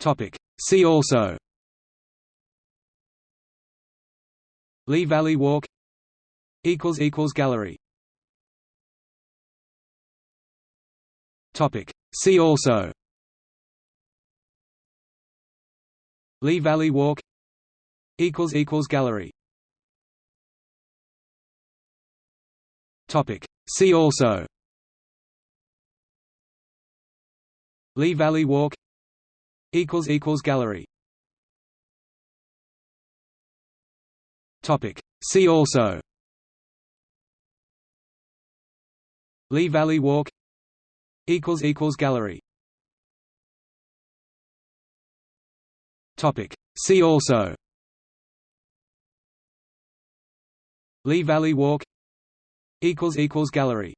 Topic. See also. Lee Valley Walk. Equals equals gallery. Topic. See also. Lee Valley Walk. Equals equals gallery. Topic. See also. Lee Valley Walk equals equals gallery. Topic. See also. Lee Valley Walk equals equals gallery. Topic. See also. Lee Valley Walk equals equals gallery